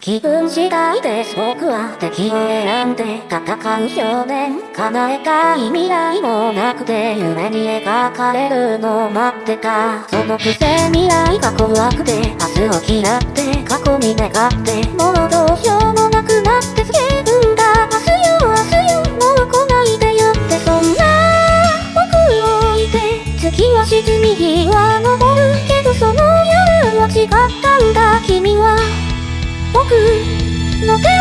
気分次第です僕は敵を選んで戦う少年叶えたい未来もなくて夢に描かれるのを待ってたそのくせ未来が怖くて明日を嫌って過去に願ってもうどうしようもなくなって叫ぶんだ。明日よ明日よもう来ないでよって。そんな僕を置いて月は沈み日は昇るけどその夜は違ったんだ。君僕の手